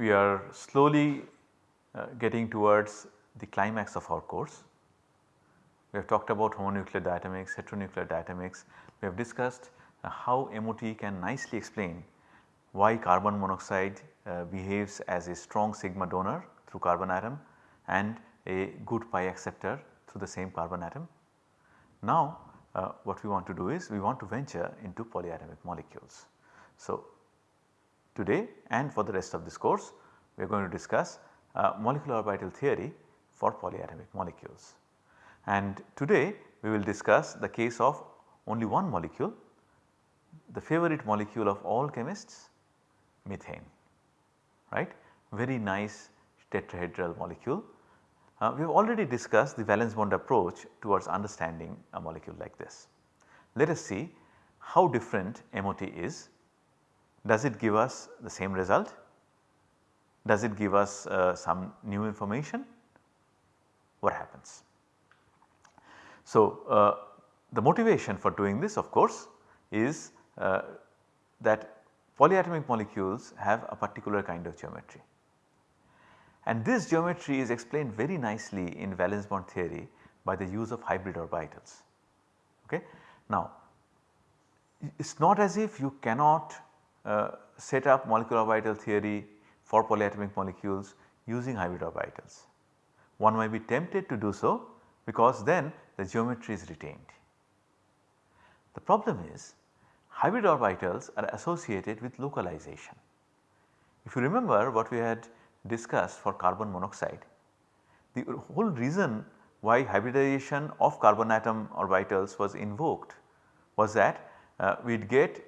we are slowly uh, getting towards the climax of our course. We have talked about homonuclear diatomics, heteronuclear diatomics. We have discussed uh, how MOT can nicely explain why carbon monoxide uh, behaves as a strong sigma donor through carbon atom and a good pi acceptor through the same carbon atom. Now uh, what we want to do is we want to venture into polyatomic molecules. So today and for the rest of this course we are going to discuss uh, molecular orbital theory for polyatomic molecules. And today we will discuss the case of only one molecule, the favorite molecule of all chemists methane, right. Very nice tetrahedral molecule. Uh, we have already discussed the valence bond approach towards understanding a molecule like this. Let us see how different MOT is. Does it give us the same result? Does it give us uh, some new information? What happens? So, uh, the motivation for doing this of course is uh, that polyatomic molecules have a particular kind of geometry and this geometry is explained very nicely in valence bond theory by the use of hybrid orbitals. Okay. Now it is not as if you cannot uh, set up molecular orbital theory for polyatomic molecules using hybrid orbitals. One might be tempted to do so because then the geometry is retained. The problem is hybrid orbitals are associated with localization. If you remember what we had discussed for carbon monoxide, the whole reason why hybridization of carbon atom orbitals was invoked was that uh, we would get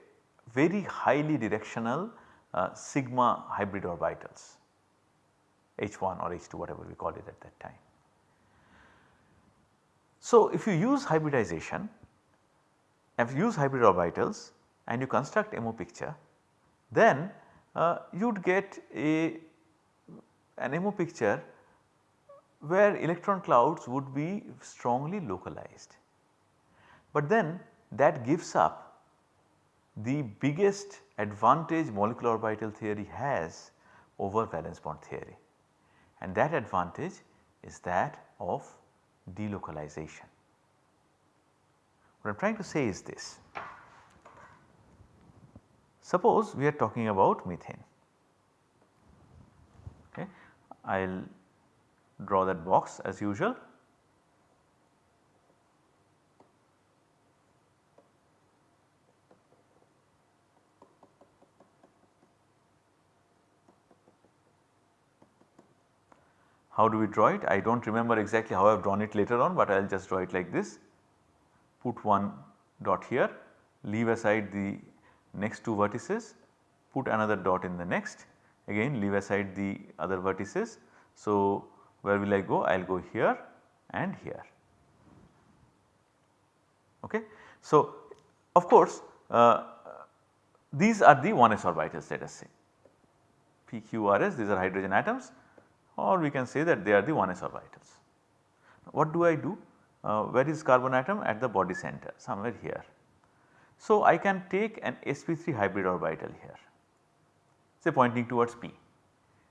very highly directional uh, sigma hybrid orbitals H1 or H2 whatever we call it at that time. So, if you use hybridization, if you use hybrid orbitals and you construct MO picture, then uh, you would get a an MO picture where electron clouds would be strongly localized. But then that gives up the biggest advantage molecular orbital theory has over valence bond theory and that advantage is that of delocalization. What I am trying to say is this. Suppose we are talking about methane. Okay. I will draw that box as usual How do we draw it? I do not remember exactly how I have drawn it later on, but I will just draw it like this. Put one dot here, leave aside the next two vertices, put another dot in the next, again leave aside the other vertices. So, where will I go? I will go here and here. Okay. So, of course, uh, these are the 1s orbitals let us say PQRS these are hydrogen atoms or we can say that they are the 1s orbitals. What do I do? Uh, where is carbon atom? At the body center somewhere here. So, I can take an sp3 hybrid orbital here say pointing towards p.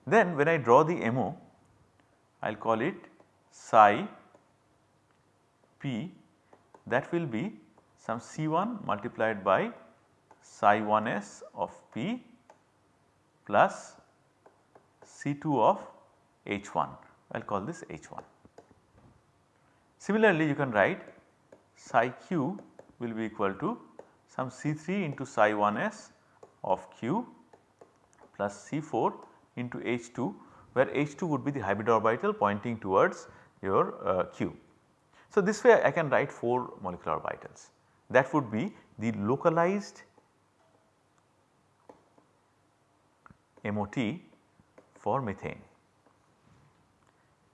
Then when I draw the MO I will call it psi p that will be some C1 multiplied by psi 1s of p plus C2 of H1 I will call this H1. Similarly you can write psi q will be equal to some C3 into psi 1s of q plus C4 into H2 where H2 would be the hybrid orbital pointing towards your uh, q. So this way I can write 4 molecular orbitals that would be the localized MOT for methane.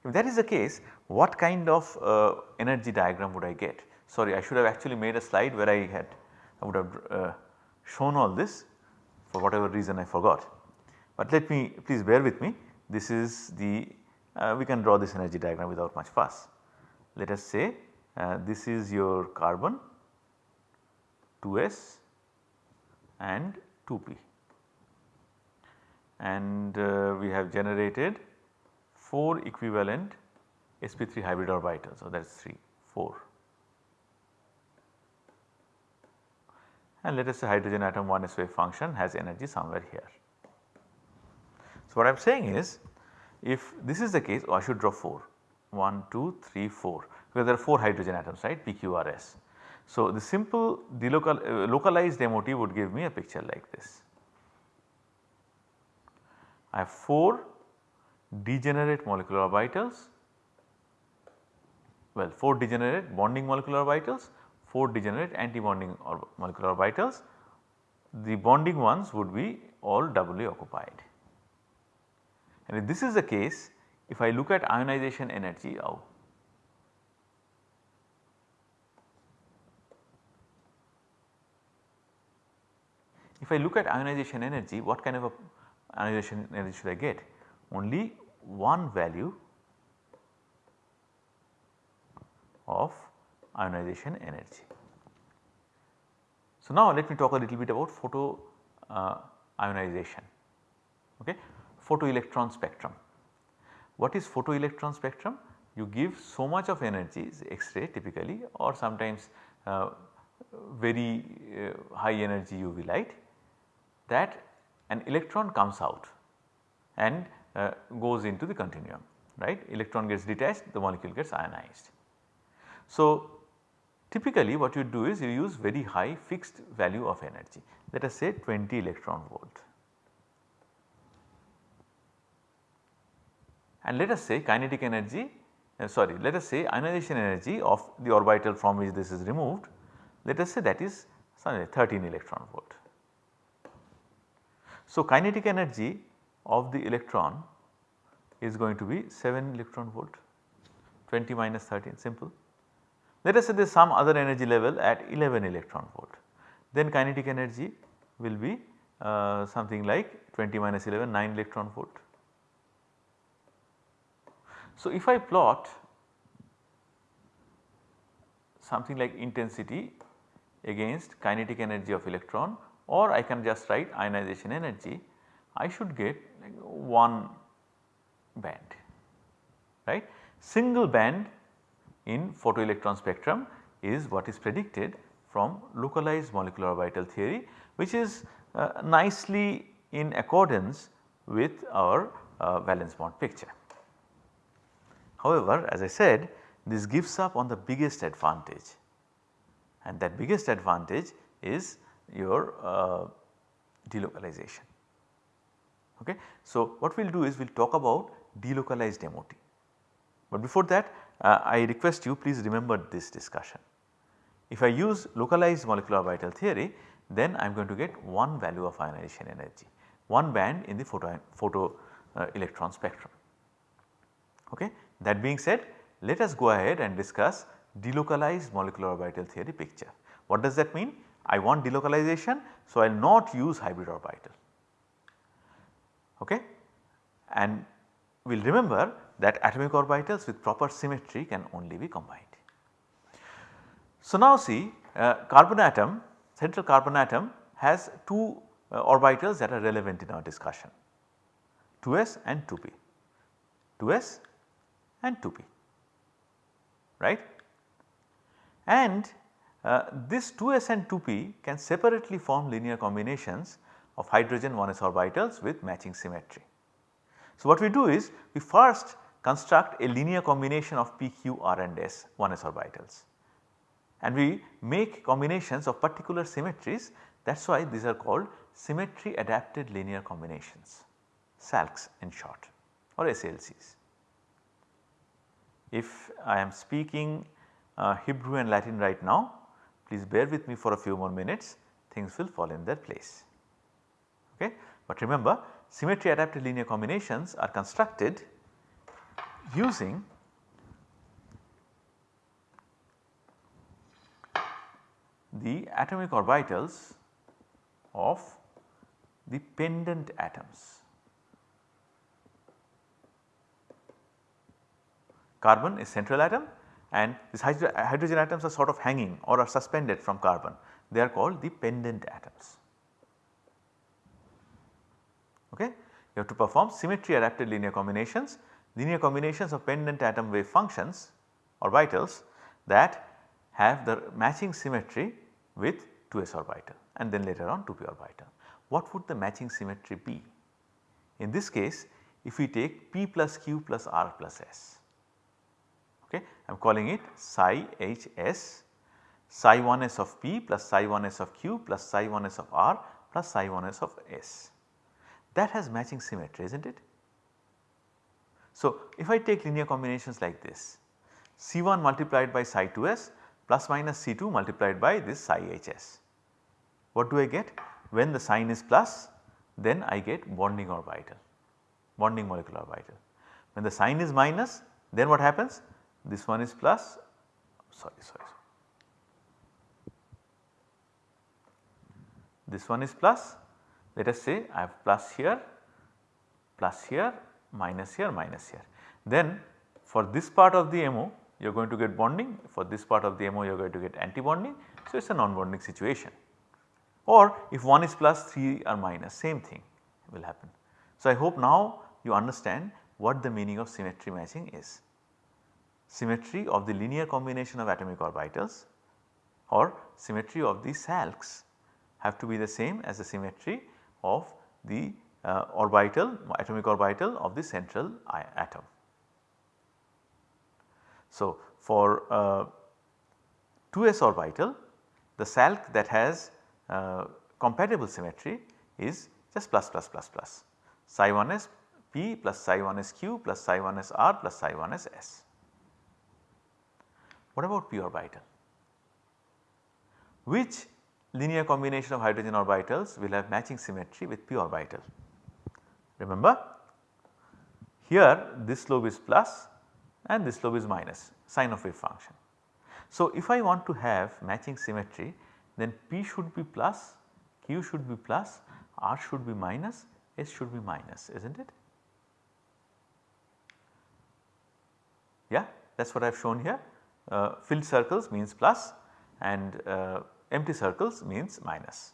If that is the case what kind of uh, energy diagram would I get? Sorry I should have actually made a slide where I had I would have uh, shown all this for whatever reason I forgot. But let me please bear with me this is the uh, we can draw this energy diagram without much fuss. Let us say uh, this is your carbon 2s and 2p. and uh, we have generated 4 equivalent sp3 hybrid orbitals. So, that is 3, 4. And let us say hydrogen atom 1 s wave function has energy somewhere here. So, what I am saying is if this is the case oh, I should draw 4 1 2 3 4 because there are 4 hydrogen atoms right PQRS. So, the simple delocal, uh, localized MOT would give me a picture like this. I have 4 degenerate molecular orbitals, well 4 degenerate bonding molecular orbitals, 4 degenerate anti-bonding or molecular orbitals. The bonding ones would be all doubly occupied. And if this is the case, if I look at ionization energy, oh, if I look at ionization energy, what kind of a ionization energy should I get? Only one value of ionization energy. So, now let me talk a little bit about photo uh, ionization. Okay photoelectron spectrum. What is photoelectron spectrum? You give so much of energy X-ray typically or sometimes uh, very uh, high energy UV light that an electron comes out and uh, goes into the continuum right electron gets detached the molecule gets ionized. So, typically what you do is you use very high fixed value of energy let us say 20 electron volt and let us say kinetic energy uh, sorry let us say ionization energy of the orbital from which this is removed let us say that is sorry 13 electron volt. So, kinetic energy of the electron is going to be 7 electron volt 20 minus 13 simple. Let us say there is some other energy level at 11 electron volt then kinetic energy will be uh, something like 20 minus 11 9 electron volt so, if I plot something like intensity against kinetic energy of electron or I can just write ionization energy, I should get like one band right. Single band in photoelectron spectrum is what is predicted from localized molecular orbital theory which is uh, nicely in accordance with our uh, valence bond picture. However, as I said this gives up on the biggest advantage and that biggest advantage is your uh, delocalization. Okay. So, what we will do is we will talk about delocalized MOT. But before that uh, I request you please remember this discussion. If I use localized molecular orbital theory then I am going to get one value of ionization energy, one band in the photo, photo uh, electron spectrum. Okay. That being said let us go ahead and discuss delocalized molecular orbital theory picture. What does that mean? I want delocalization so I will not use hybrid orbital okay and we will remember that atomic orbitals with proper symmetry can only be combined. So now see uh, carbon atom central carbon atom has two uh, orbitals that are relevant in our discussion 2s and 2p 2s and 2p right. And uh, this 2s and 2p can separately form linear combinations of hydrogen 1s orbitals with matching symmetry. So, what we do is we first construct a linear combination of p, q, r and s 1s orbitals and we make combinations of particular symmetries that is why these are called symmetry adapted linear combinations SALCs in short or SLCs. If I am speaking uh, Hebrew and Latin right now, please bear with me for a few more minutes things will fall in their place. Okay? But remember symmetry adapted linear combinations are constructed using the atomic orbitals of the pendant atoms. Carbon is central atom and these hydrogen atoms are sort of hanging or are suspended from carbon. They are called the pendant atoms. Okay. you have to perform symmetry adapted linear combinations, linear combinations of pendant atom wave functions orbitals that have the matching symmetry with 2s orbital and then later on 2p orbital. What would the matching symmetry be? In this case if we take p plus q plus r plus s okay I am calling it psi h s psi 1 s of p plus psi 1 s of q plus psi 1 s of r plus psi 1 s of s. That has matching symmetry is not it? So, if I take linear combinations like this C1 multiplied by psi 2s plus minus C2 multiplied by this psi hs. What do I get? When the sign is plus then I get bonding orbital, bonding molecular orbital. When the sign is minus then what happens? This one is plus sorry sorry this one is plus let us say I have plus here, plus here, minus here, minus here. Then for this part of the MO you are going to get bonding, for this part of the MO you are going to get anti-bonding. So, it is a non-bonding situation or if one is plus 3 are minus same thing will happen. So, I hope now you understand what the meaning of symmetry matching is. Symmetry of the linear combination of atomic orbitals or symmetry of the SALCs have to be the same as the symmetry of the uh, orbital atomic orbital of the central atom. So, for uh, 2s orbital the SALC that has uh, compatible symmetry is just plus plus plus plus psi 1 s p plus psi 1 s q plus psi 1 s r plus psi 1 s s. What about p orbital? Which linear combination of hydrogen orbitals will have matching symmetry with p orbital. Remember here this slope is plus and this slope is minus sign of wave function. So, if I want to have matching symmetry then p should be plus, q should be plus, r should be minus, s should be minus is not it? Yeah that is what I have shown here uh, filled circles means plus and uh, empty circles means minus.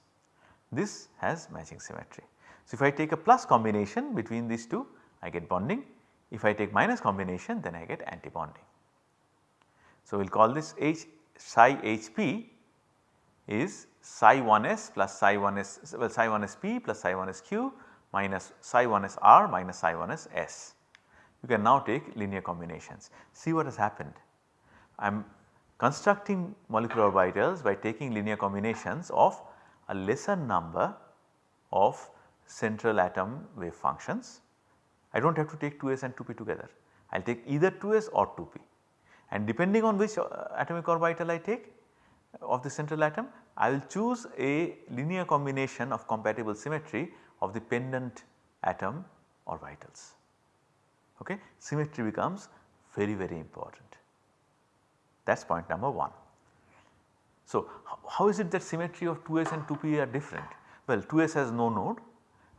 This has matching symmetry. So, if I take a plus combination between these two I get bonding, if I take minus combination then I get anti-bonding. So, we will call this H psi HP is psi 1s plus psi 1s well psi 1s p plus psi 1s q minus psi 1s r minus psi 1s s. You can now take linear combinations. See what has happened. I am constructing molecular orbitals by taking linear combinations of a lesser number of central atom wave functions. I do not have to take 2s and 2p together. I will take either 2s or 2p and depending on which uh, atomic orbital I take of the central atom I will choose a linear combination of compatible symmetry of the pendant atom orbitals. Okay. Symmetry becomes very very important. That is point number 1. So, how is it that symmetry of 2s and 2p are different? Well 2s has no node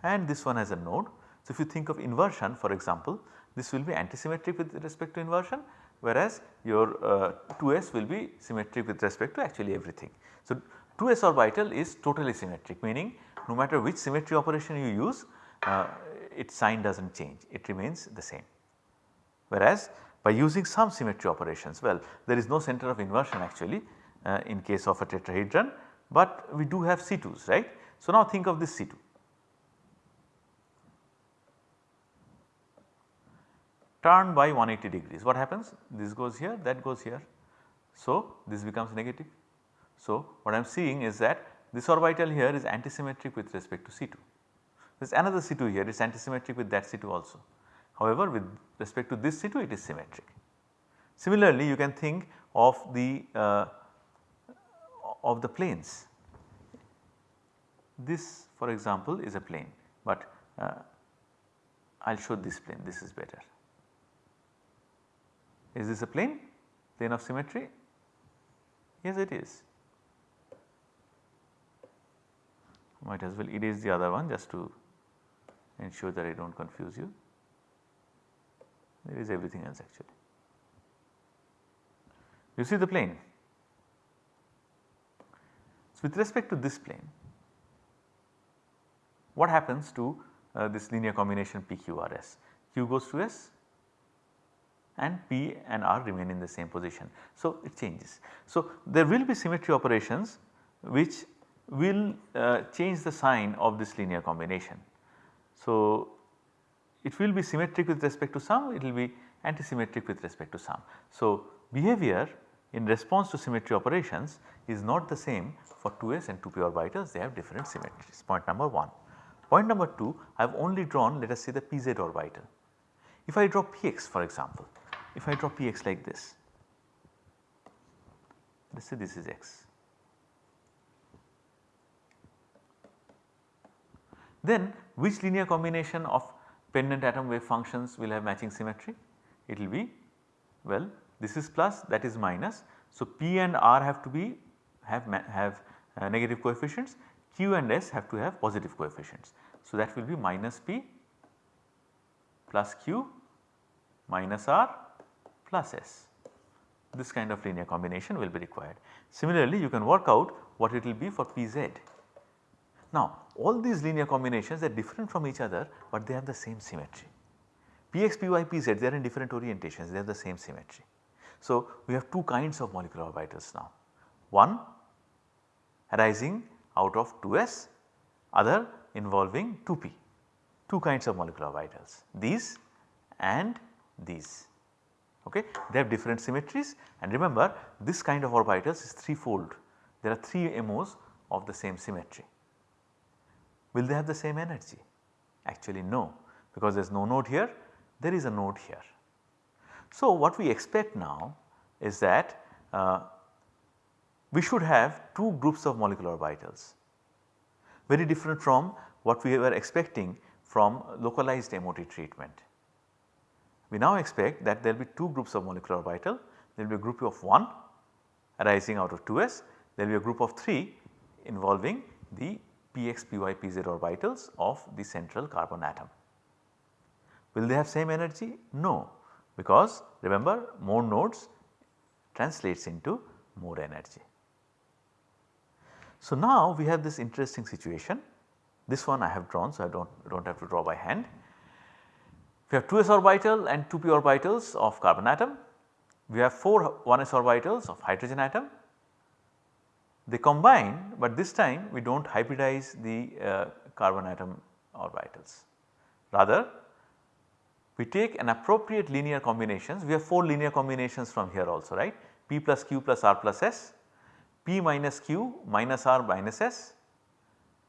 and this one has a node. So, if you think of inversion for example this will be antisymmetric with respect to inversion whereas your uh, 2s will be symmetric with respect to actually everything. So, 2s orbital is totally symmetric meaning no matter which symmetry operation you use uh, its sign does not change it remains the same. Whereas by using some symmetry operations. Well there is no center of inversion actually uh, in case of a tetrahedron but we do have C2s right. So now think of this C2. Turn by 180 degrees what happens this goes here that goes here. So this becomes negative. So what I am seeing is that this orbital here is antisymmetric with respect to C2. There is another C2 here is antisymmetric with that C2 also. However, with respect to this C2 it is symmetric. Similarly, you can think of the uh, of the planes. This for example is a plane, but uh, I will show this plane this is better. Is this a plane? Plane of symmetry? Yes it is. Might as well erase the other one just to ensure that I do not confuse you there is everything else actually. You see the plane. So, with respect to this plane what happens to uh, this linear combination PQRS. Q goes to S and P and R remain in the same position. So, it changes. So, there will be symmetry operations which will uh, change the sign of this linear combination. So, it will be symmetric with respect to some, it will be antisymmetric with respect to some. So, behavior in response to symmetry operations is not the same for 2s and 2p orbitals they have different symmetries point number 1. Point number 2 I have only drawn let us say the pz orbital. If I draw px for example, if I draw px like this, let us say this is x. Then which linear combination of pendant atom wave functions will have matching symmetry? It will be well this is plus that is minus. So, P and R have to be have, have uh, negative coefficients Q and S have to have positive coefficients. So, that will be minus P plus Q minus R plus S. This kind of linear combination will be required. Similarly, you can work out what it will be for Pz. Now, all these linear combinations they are different from each other, but they have the same symmetry. Px, Py, Pz they are in different orientations, they have the same symmetry. So, we have two kinds of molecular orbitals now. One arising out of 2s, other involving 2p, two kinds of molecular orbitals, these and these. Okay. They have different symmetries and remember this kind of orbitals is threefold. There are 3 MOs of the same symmetry. Will they have the same energy? Actually no because there is no node here, there is a node here. So what we expect now is that uh, we should have two groups of molecular orbitals very different from what we were expecting from localized MOT treatment. We now expect that there will be two groups of molecular orbital, there will be a group of 1 arising out of 2s, there will be a group of 3 involving the px, py, pz orbitals of the central carbon atom. Will they have same energy? No, because remember more nodes translates into more energy. So, now we have this interesting situation this one I have drawn so I do not do not have to draw by hand. We have 2s orbital and 2p orbitals of carbon atom. We have 4 1s orbitals of hydrogen atom. They combine but this time we do not hybridize the uh, carbon atom orbitals. Rather we take an appropriate linear combinations, we have 4 linear combinations from here also right p plus q plus r plus s, p minus q minus r minus s,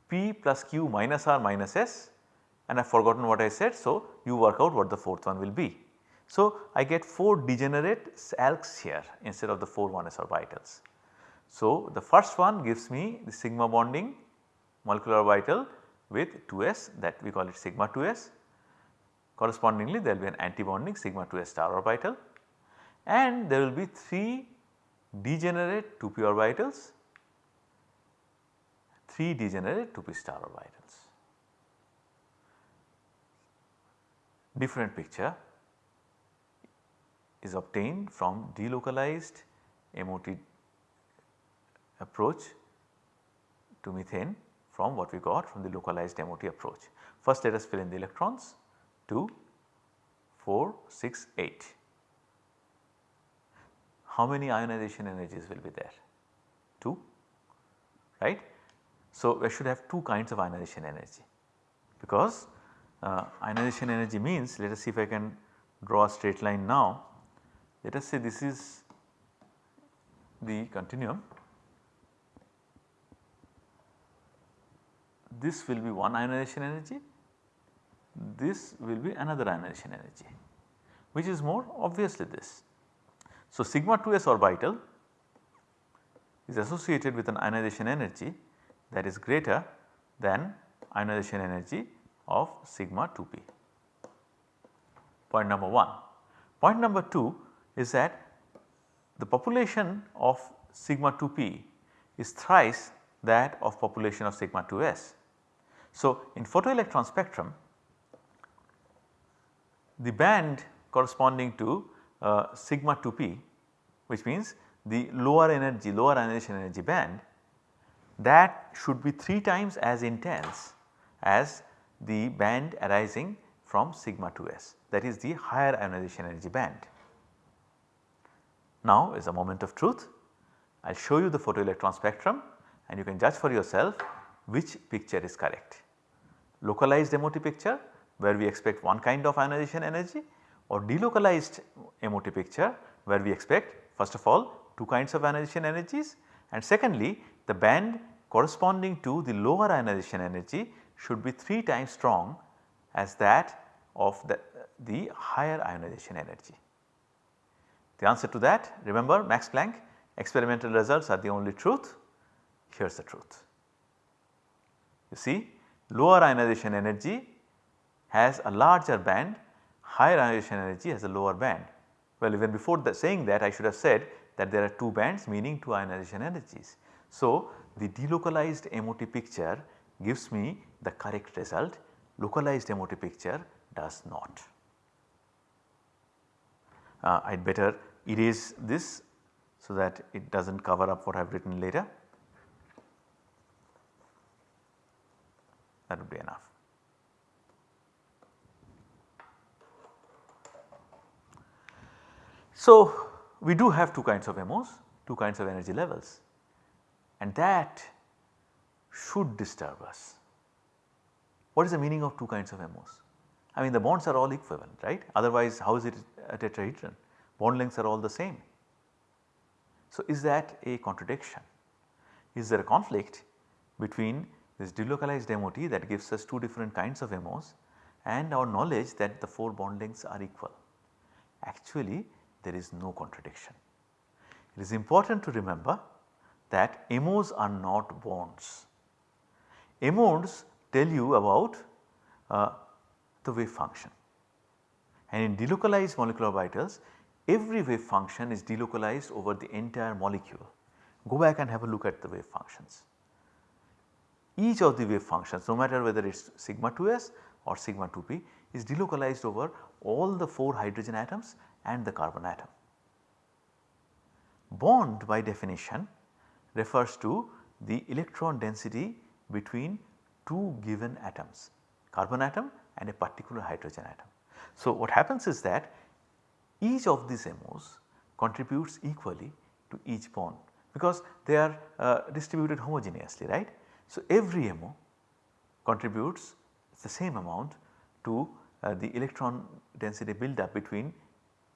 p plus q minus r minus s and I have forgotten what I said. So, you work out what the fourth one will be. So, I get 4 degenerate SALCs here instead of the 4 1s orbitals. So, the first one gives me the sigma bonding molecular orbital with 2s that we call it sigma 2s Correspondingly there will be an anti-bonding sigma 2s star orbital and there will be 3 degenerate 2p orbitals, 3 degenerate 2p star orbitals. Different picture is obtained from delocalized MOT approach to methane from what we got from the localized MOT approach. First let us fill in the electrons 2, 4, 6, 8. How many ionization energies will be there? 2 right. So, we should have two kinds of ionization energy because uh, ionization energy means let us see if I can draw a straight line now. Let us say this is the continuum. This will be one ionization energy this will be another ionization energy which is more obviously this. So, sigma 2s orbital is associated with an ionization energy that is greater than ionization energy of sigma 2p point number 1. Point number 2 is that the population of sigma 2p is thrice that of population of sigma 2s. So, in photoelectron spectrum the band corresponding to uh, sigma 2p which means the lower energy lower ionization energy band that should be 3 times as intense as the band arising from sigma 2s that is the higher ionization energy band. Now is a moment of truth. I will show you the photoelectron spectrum and you can judge for yourself which picture is correct. Localized MOT picture where we expect one kind of ionization energy or delocalized MOT picture where we expect first of all two kinds of ionization energies and secondly the band corresponding to the lower ionization energy should be 3 times strong as that of the, the higher ionization energy. The answer to that remember Max Planck experimental results are the only truth here is the truth. You see lower ionization energy has a larger band higher ionization energy has a lower band. Well even before saying that I should have said that there are 2 bands meaning 2 ionization energies. So the delocalized MOT picture gives me the correct result localized MOT picture does not. Uh, I had better erase this so that it does not cover up what I have written later. That would be enough. So, we do have two kinds of MOs, two kinds of energy levels and that should disturb us. What is the meaning of two kinds of MOs? I mean the bonds are all equivalent right otherwise how is it a tetrahedron bond lengths are all the same. So is that a contradiction? Is there a conflict between this delocalized MOT that gives us two different kinds of MOs and our knowledge that the 4 bond lengths are equal? Actually there is no contradiction. It is important to remember that MOs are not bonds. MOs tell you about uh, the wave function and in delocalized molecular orbitals every wave function is delocalized over the entire molecule. Go back and have a look at the wave functions. Each of the wave functions no matter whether it is sigma 2s or sigma 2p is delocalized over all the 4 hydrogen atoms and the carbon atom. Bond by definition refers to the electron density between two given atoms carbon atom and a particular hydrogen atom. So, what happens is that each of these MOs contributes equally to each bond because they are uh, distributed homogeneously right. So, every MO contributes the same amount to uh, the electron density build up between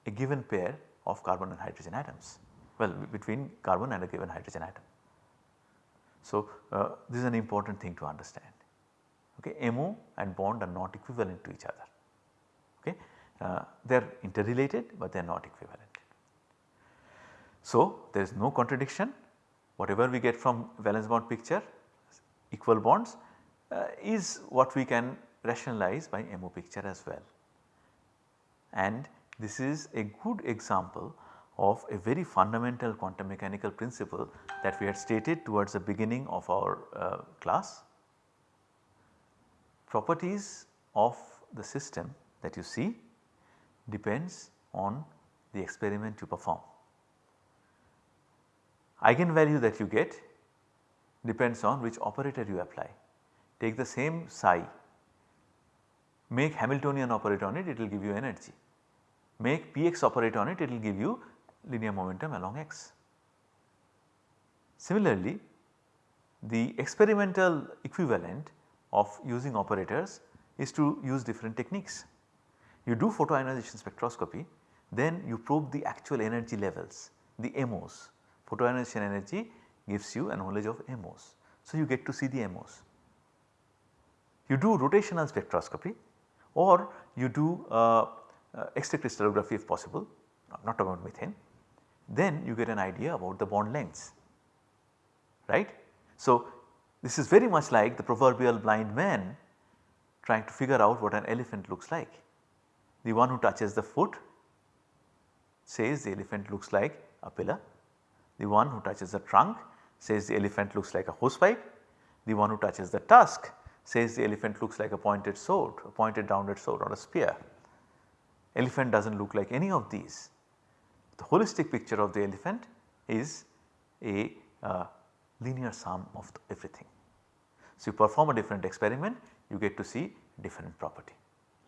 a given pair of carbon and hydrogen atoms well between carbon and a given hydrogen atom. So, uh, this is an important thing to understand okay MO and bond are not equivalent to each other okay uh, they are interrelated but they are not equivalent. So, there is no contradiction whatever we get from valence bond picture equal bonds uh, is what we can rationalize by MO picture as well. And this is a good example of a very fundamental quantum mechanical principle that we had stated towards the beginning of our uh, class. Properties of the system that you see depends on the experiment you perform. Eigenvalue that you get depends on which operator you apply. Take the same psi, make Hamiltonian operator on it, it will give you energy. Make px operator on it, it will give you linear momentum along x. Similarly, the experimental equivalent of using operators is to use different techniques. You do photoionization spectroscopy then you probe the actual energy levels the MOs. Photoionization energy gives you a knowledge of MOs. So, you get to see the MOs. You do rotational spectroscopy or you do uh, uh, X-ray crystallography if possible not about methane then you get an idea about the bond lengths right. So, this is very much like the proverbial blind man trying to figure out what an elephant looks like. The one who touches the foot says the elephant looks like a pillar, the one who touches the trunk says the elephant looks like a hosepipe, the one who touches the tusk says the elephant looks like a pointed sword, a pointed downward sword or a spear. Elephant does not look like any of these. The holistic picture of the elephant is a uh, linear sum of everything. So, you perform a different experiment you get to see different property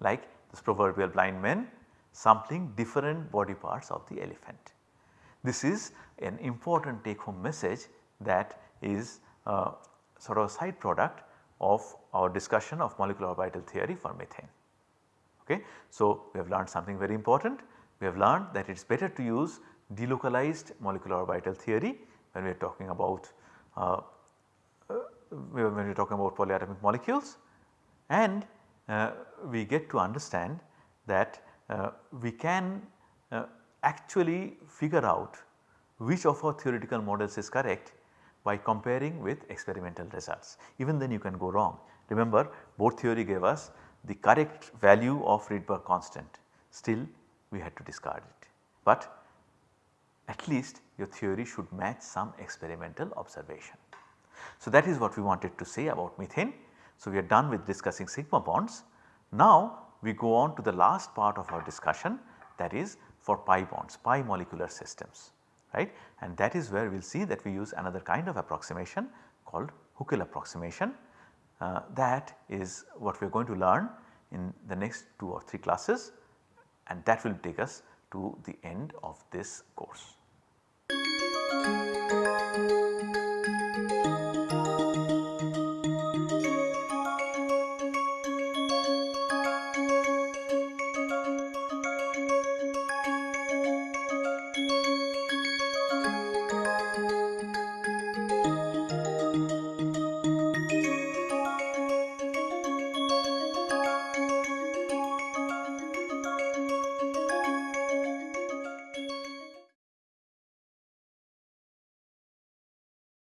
like this proverbial blind men sampling different body parts of the elephant. This is an important take home message that is uh, sort of a side product of our discussion of molecular orbital theory for methane. Okay. So, we have learned something very important. We have learned that it is better to use delocalized molecular orbital theory when we are talking about uh, uh, when we are talking about polyatomic molecules and uh, we get to understand that uh, we can uh, actually figure out which of our theoretical models is correct by comparing with experimental results. Even then you can go wrong. Remember Bohr theory gave us the correct value of Rydberg constant still we had to discard it. But at least your theory should match some experimental observation. So that is what we wanted to say about methane. So we are done with discussing sigma bonds. Now we go on to the last part of our discussion that is for pi bonds, pi molecular systems right and that is where we will see that we use another kind of approximation called Huckel approximation uh, that is what we are going to learn in the next 2 or 3 classes and that will take us to the end of this course.